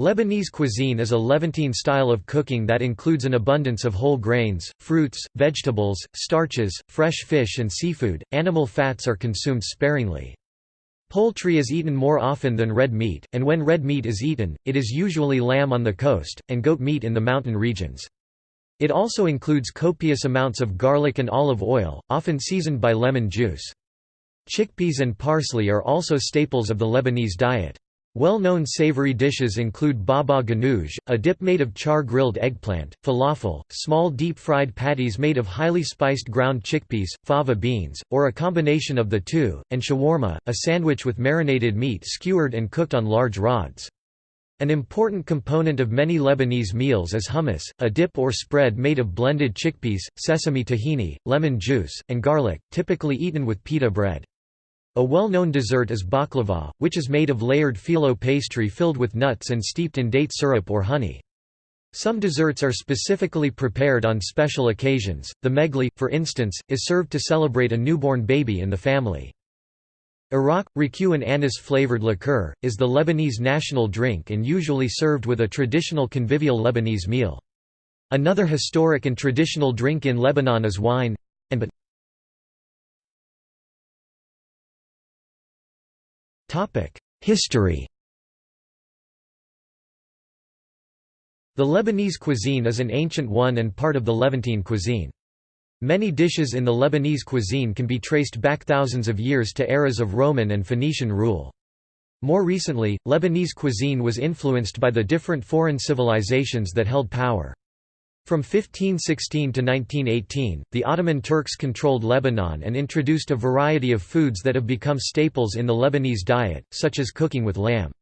Lebanese cuisine is a Levantine style of cooking that includes an abundance of whole grains, fruits, vegetables, starches, fresh fish and seafood. Animal fats are consumed sparingly. Poultry is eaten more often than red meat, and when red meat is eaten, it is usually lamb on the coast, and goat meat in the mountain regions. It also includes copious amounts of garlic and olive oil, often seasoned by lemon juice. Chickpeas and parsley are also staples of the Lebanese diet. Well-known savory dishes include baba ganoush, a dip made of char-grilled eggplant, falafel, small deep-fried patties made of highly spiced ground chickpeas, fava beans, or a combination of the two, and shawarma, a sandwich with marinated meat skewered and cooked on large rods. An important component of many Lebanese meals is hummus, a dip or spread made of blended chickpeas, sesame tahini, lemon juice, and garlic, typically eaten with pita bread. A well-known dessert is baklava, which is made of layered phyllo pastry filled with nuts and steeped in date syrup or honey. Some desserts are specifically prepared on special occasions. The megli, for instance, is served to celebrate a newborn baby in the family. Arak, raku and anise-flavored liqueur, is the Lebanese national drink and usually served with a traditional convivial Lebanese meal. Another historic and traditional drink in Lebanon is wine and History The Lebanese cuisine is an ancient one and part of the Levantine cuisine. Many dishes in the Lebanese cuisine can be traced back thousands of years to eras of Roman and Phoenician rule. More recently, Lebanese cuisine was influenced by the different foreign civilizations that held power. From 1516 to 1918, the Ottoman Turks controlled Lebanon and introduced a variety of foods that have become staples in the Lebanese diet, such as cooking with lamb.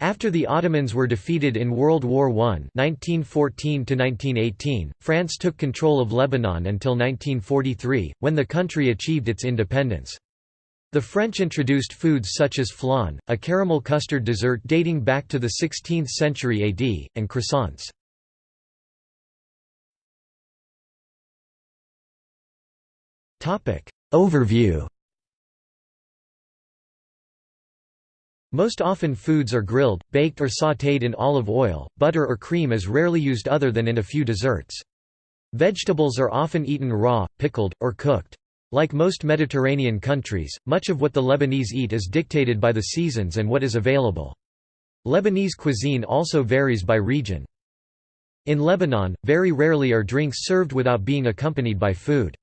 After the Ottomans were defeated in World War I 1914 France took control of Lebanon until 1943, when the country achieved its independence. The French introduced foods such as flan, a caramel custard dessert dating back to the 16th century AD, and croissants. Overview Most often foods are grilled, baked or sautéed in olive oil, butter or cream is rarely used other than in a few desserts. Vegetables are often eaten raw, pickled, or cooked. Like most Mediterranean countries, much of what the Lebanese eat is dictated by the seasons and what is available. Lebanese cuisine also varies by region. In Lebanon, very rarely are drinks served without being accompanied by food.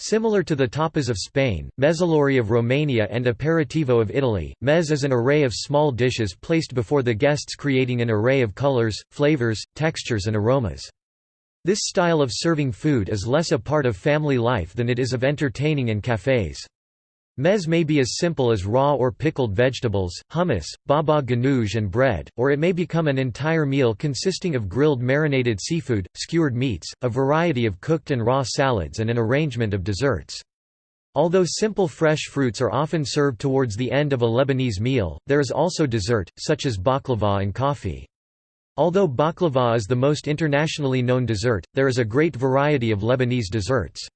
Similar to the tapas of Spain, mezzalori of Romania and aperitivo of Italy, mezz is an array of small dishes placed before the guests creating an array of colors, flavors, textures and aromas. This style of serving food is less a part of family life than it is of entertaining and cafes. Mezz may be as simple as raw or pickled vegetables, hummus, baba ganoush and bread, or it may become an entire meal consisting of grilled marinated seafood, skewered meats, a variety of cooked and raw salads and an arrangement of desserts. Although simple fresh fruits are often served towards the end of a Lebanese meal, there is also dessert, such as baklava and coffee. Although baklava is the most internationally known dessert, there is a great variety of Lebanese desserts.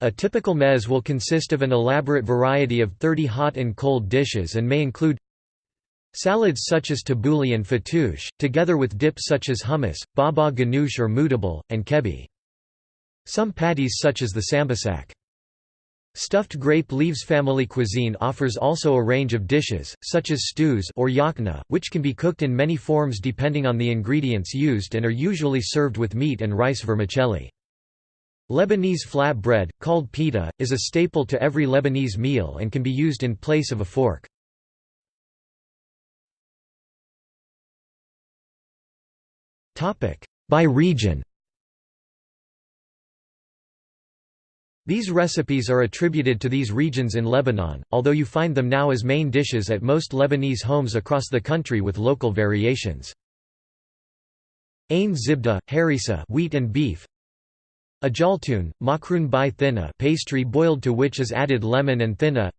A typical mezz will consist of an elaborate variety of 30 hot and cold dishes and may include salads such as tabbouleh and fattoush, together with dips such as hummus, baba ganoush or mutabal, and kebbi. Some patties such as the sambasak. Stuffed grape leaves family cuisine offers also a range of dishes, such as stews or yakna, which can be cooked in many forms depending on the ingredients used and are usually served with meat and rice vermicelli. Lebanese flat bread, called pita, is a staple to every Lebanese meal and can be used in place of a fork. By region These recipes are attributed to these regions in Lebanon, although you find them now as main dishes at most Lebanese homes across the country with local variations. Ain zibda, harissa wheat and beef a jaltun, makrun by thinna pastry boiled to which is added lemon and thinna.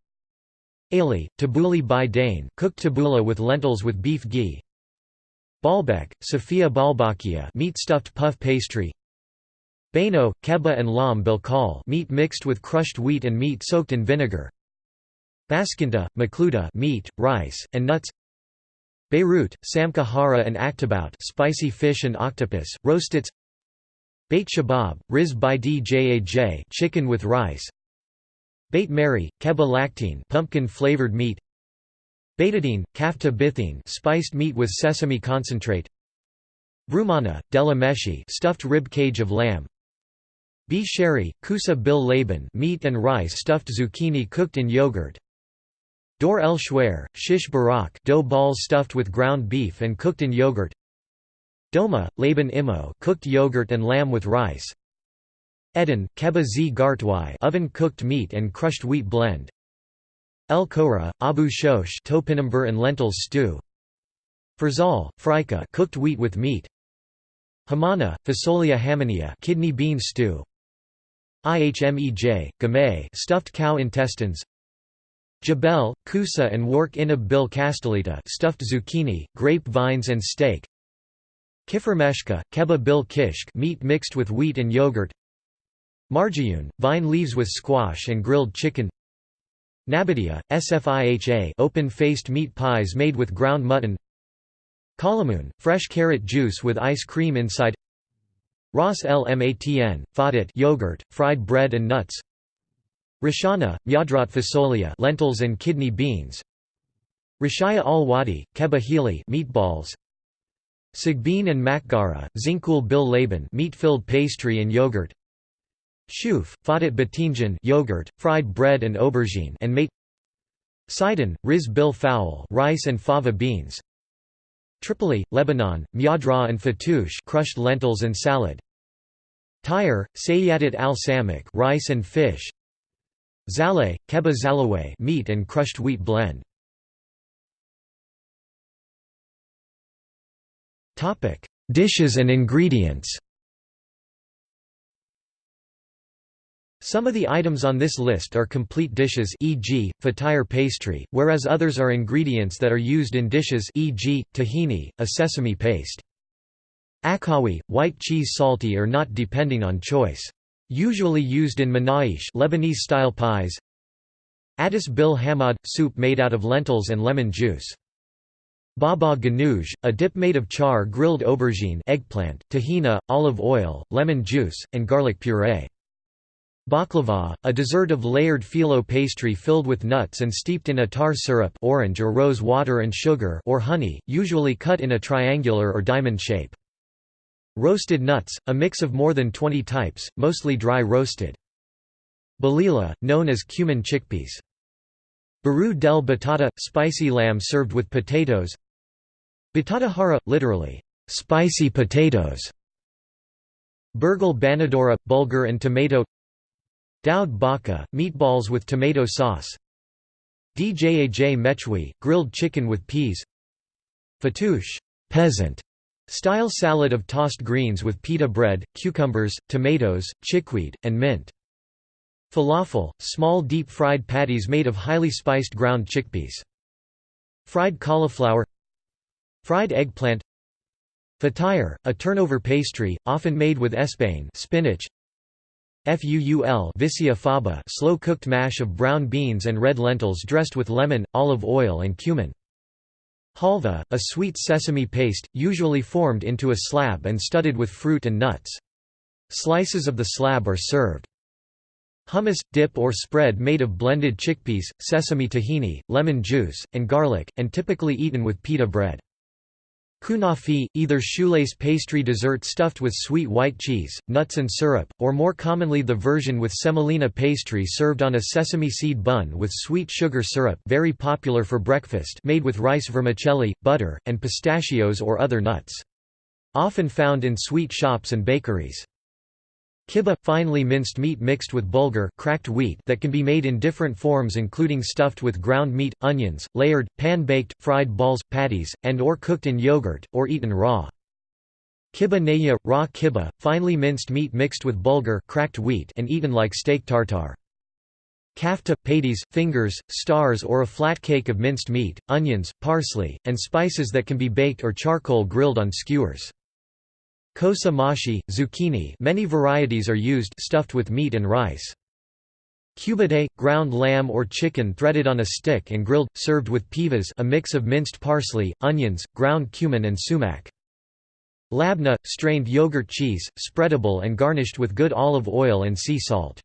Ali, tabbouleh by dane cooked tabbouleh with lentils with beef ghee. Baalbek, Sofia balbakia meat stuffed puff pastry. Baino, keba and lam bilkal meat mixed with crushed wheat and meat soaked in vinegar. Baskinta, makluta meat, rice, and nuts. Beirut, samka hara and aktabout spicy fish and octopus, roastets Beit Chabab, riz by djaj chicken with rice. Beit Mery, keba lactine pumpkin-flavored meat. Beiteddine, kafta bithine spiced meat with sesame concentrate. Broummana, della meshi stuffed rib cage of lamb. B. sherry, kusa bil laban meat and rice stuffed zucchini cooked in yogurt. Dor el shwer, shish barak dough balls stuffed with ground beef and cooked in yogurt Doma, laban imo cooked yogurt and lamb with rice. Ehden, keba z. Gartwai oven-cooked meat and crushed wheat blend. El Kora, Abu Shosh topinambar and lentils stew. Furzal, frika cooked wheat with meat. Hammana, Fasolia hamania kidney bean stew. Ihmej, gamay stuffed cow intestines. Jabel, kusa and wark inab bil castellita stuffed zucchini, grape vines and steak Kifrmeshka, keba bil kishk meat mixed with wheat and yogurt. Marjayun, vine leaves with squash and grilled chicken. Nabatieh, sfiha open-faced meat pies made with ground mutton. Kalamun, fresh carrot juice with ice cream inside. Ras el matn, fadat yogurt, fried bread and nuts. Rashana, myadrat fasolia lentils and kidney beans. Rashaya al-Wadi, keba hili meatballs Sigbin and makgara, zinkul bil laban meat-filled pastry and yogurt. Shuf, fadat batinjan yogurt, fried bread and aubergine and mate. Sidon, riz bil fowl rice and fava beans. Tripoli, Lebanon, myadra and fatoush crushed lentils and salad. Tyre, sayyadat al-samak rice and fish. Zahle, keba zalaway meat and crushed wheat blend. Topic: Dishes and ingredients. Some of the items on this list are complete dishes e.g., fatire pastry, whereas others are ingredients that are used in dishes e.g., tahini, a sesame paste. Akawi, white cheese salty or not depending on choice. Usually used in manaish Lebanese-style pies Addis bil hamad – soup made out of lentils and lemon juice. Baba ganoush, a dip made of char grilled aubergine eggplant, tahina, olive oil, lemon juice, and garlic puree. Baklava, a dessert of layered phyllo pastry filled with nuts and steeped in attar syrup orange or rose water and sugar or honey, usually cut in a triangular or diamond shape. Roasted nuts, a mix of more than 20 types, mostly dry roasted. Balila, known as cumin chickpeas. Baru del batata – spicy lamb served with potatoes. Batata hara – literally, spicy potatoes. Burgal banadora – bulgur and tomato. Daud baka – meatballs with tomato sauce. Djaj mechwi – grilled chicken with peas. Fatouche peasant Style salad of tossed greens with pita bread, cucumbers, tomatoes, chickweed, and mint. Falafel, small deep-fried patties made of highly spiced ground chickpeas. Fried cauliflower Fried eggplant Fatire, a turnover pastry, often made with espain spinach. Fuul vicia faba slow-cooked mash of brown beans and red lentils dressed with lemon, olive oil and cumin. Halva, a sweet sesame paste, usually formed into a slab and studded with fruit and nuts. Slices of the slab are served. Hummus, dip or spread made of blended chickpeas, sesame tahini, lemon juice, and garlic, and typically eaten with pita bread. Kunafi, either shoelace pastry dessert stuffed with sweet white cheese, nuts and syrup, or more commonly the version with semolina pastry served on a sesame seed bun with sweet sugar syrup very popular for breakfast made with rice vermicelli, butter, and pistachios or other nuts. Often found in sweet shops and bakeries. Kibbeh – finely minced meat mixed with bulgur cracked wheat that can be made in different forms including stuffed with ground meat, onions, layered, pan-baked, fried balls, patties, and or cooked in yogurt, or eaten raw. Kibbeh neya – raw kibbeh, finely minced meat mixed with bulgur cracked wheat and eaten like steak tartare. Kafta, patties, fingers, stars or a flat cake of minced meat, onions, parsley, and spices that can be baked or charcoal grilled on skewers. Kosa mashi, zucchini many varieties are used stuffed with meat and rice. Cubité, ground lamb or chicken threaded on a stick and grilled, served with pivas a mix of minced parsley, onions, ground cumin and sumac. Labna, strained yogurt cheese, spreadable and garnished with good olive oil and sea salt.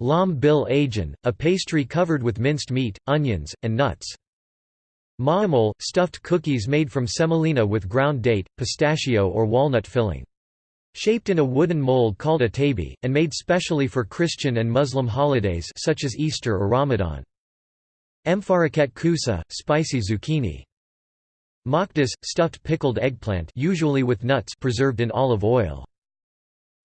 Lam bil ajin, a pastry covered with minced meat, onions, and nuts. Maamol, stuffed cookies made from semolina with ground date, pistachio or walnut filling. Shaped in a wooden mold called a tabi, and made specially for Christian and Muslim holidays such as Easter or Ramadan. Mfaraket kusa, spicy zucchini. Makdas, stuffed pickled eggplant usually with nuts preserved in olive oil.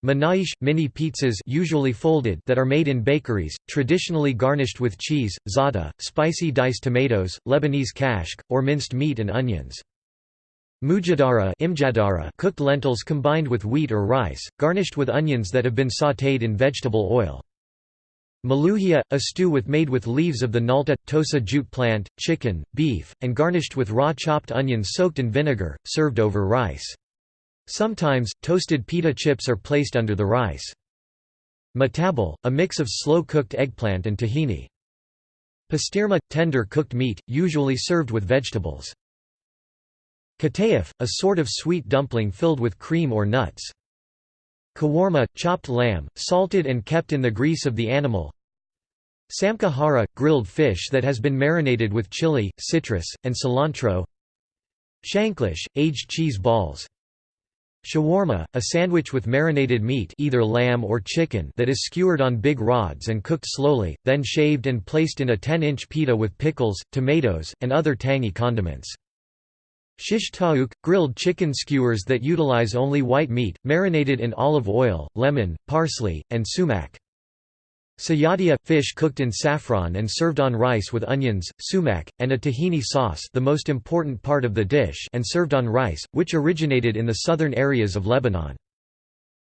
Manaish, mini pizzas usually folded that are made in bakeries, traditionally garnished with cheese, za'atar, spicy diced tomatoes, Lebanese kashk, or minced meat and onions. Mujadara imjadara cooked lentils combined with wheat or rice, garnished with onions that have been sautéed in vegetable oil. Maluhia, a stew with made with leaves of the nalta, tosa jute plant, chicken, beef, and garnished with raw chopped onions soaked in vinegar, served over rice. Sometimes, toasted pita chips are placed under the rice. Matabal, a mix of slow-cooked eggplant and tahini. Pastirma – tender cooked meat, usually served with vegetables. Katayef, a sort of sweet dumpling filled with cream or nuts. Kawarma, chopped lamb, salted and kept in the grease of the animal. Samkahara, grilled fish that has been marinated with chili, citrus, and cilantro. Shanklish, aged cheese balls. Shawarma, a sandwich with marinated meat either lamb or chicken that is skewered on big rods and cooked slowly, then shaved and placed in a 10-inch pita with pickles, tomatoes, and other tangy condiments. Shish taouk, grilled chicken skewers that utilize only white meat, marinated in olive oil, lemon, parsley, and sumac. Sayadia – fish cooked in saffron and served on rice with onions, sumac, and a tahini sauce the most important part of the dish and served on rice, which originated in the southern areas of Lebanon.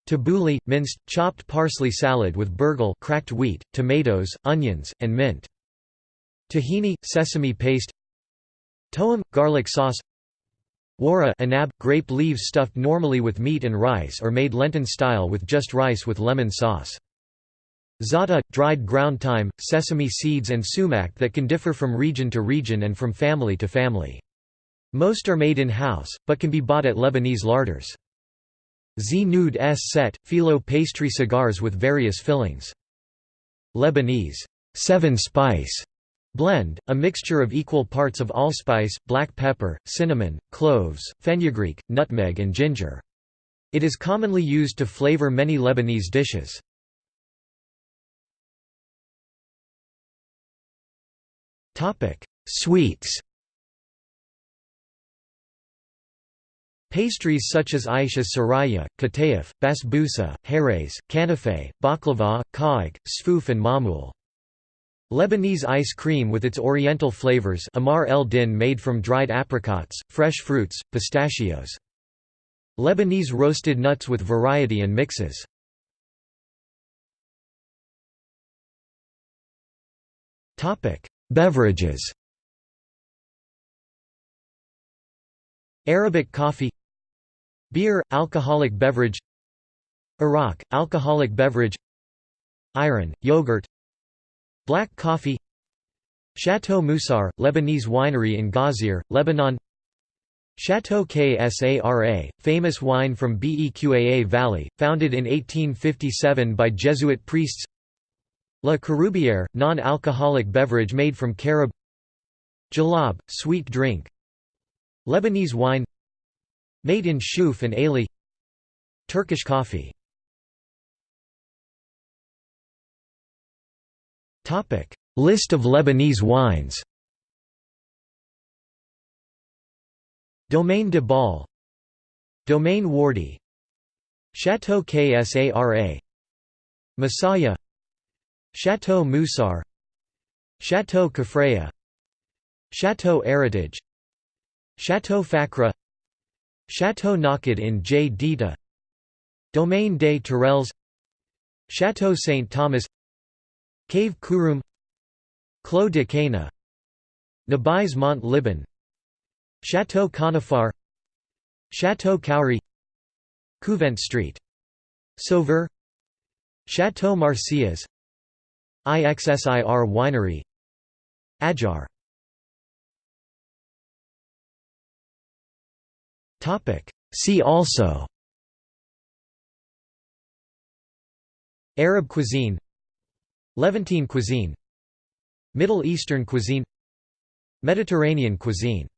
Tabbouleh – minced, chopped parsley salad with burghul cracked wheat, tomatoes, onions, and mint. Tahini – sesame paste Toam – garlic sauce Wara anab, grape leaves stuffed normally with meat and rice or made Lenten style with just rice with lemon sauce. Za'atar, dried ground thyme, sesame seeds and sumac that can differ from region to region and from family to family. Most are made in-house, but can be bought at Lebanese larders. Z-Nud S set, phyllo pastry cigars with various fillings. Lebanese seven spice Blend, a mixture of equal parts of allspice, black pepper, cinnamon, cloves, fenugreek, nutmeg and ginger. It is commonly used to flavor many Lebanese dishes. Sweets Pastries such as Aisha Saraya, Katayef, Basbousa, Herez, Kanafe, Baklava, Ka'ik, Sfouf and Mamul. Lebanese ice cream with its oriental flavors Amar el Din made from dried apricots, fresh fruits, pistachios. Lebanese roasted nuts with variety and mixes. Beverages. Arabic coffee. Beer, alcoholic beverage. Arak, alcoholic beverage. Ayran, yogurt. Black coffee. Chateau Musar, Lebanese winery in Ghazir, Lebanon. Chateau Ksara, famous wine from Beqaa Valley, founded in 1857 by Jesuit priests La Caroubière, non-alcoholic beverage made from carob. Jalab, sweet drink. Lebanese wine. Made in Shuf and Ali Turkish coffee. List of Lebanese wines. Domaine de Bal. Domaine Wardi. Chateau Ksara Massaya Chateau Musar Chateau Kefraya Chateau Heritage Chateau Fakra Chateau Naked in J. Dita Domaine des Tourelles Chateau St. Thomas Cave Kurum Clos de Cana Nabais Mont Liban Chateau Conifar Chateau Cowrie Couvent Street Sauveur Chateau Marsyas IXSIR Winery. Ajar. See also. Arab cuisine. Levantine cuisine. Middle Eastern cuisine. Mediterranean cuisine